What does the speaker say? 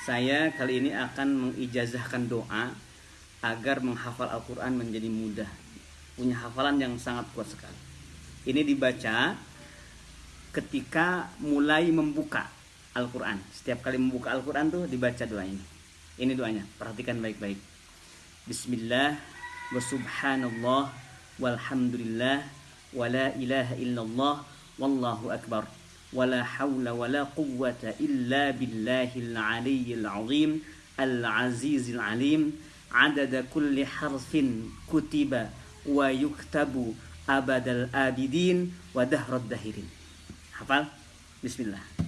Saya kali ini akan mengijazahkan doa agar menghafal Al-Quran menjadi mudah. Punya hafalan yang sangat kuat sekali. Ini dibaca ketika mulai membuka Al-Quran. Setiap kali membuka Al-Quran tuh dibaca doa ini. Ini doanya, perhatikan baik-baik. Bismillah wa subhanallah walhamdulillah wa la ilaha illallah wallahu akbar ولا حول ولا قوة إلا بالله العلي العظيم العزيز العليم. عدد كل حرف كتب ويكتب أبد الآبدين ودهر الدهرين حفظ. بسم الله.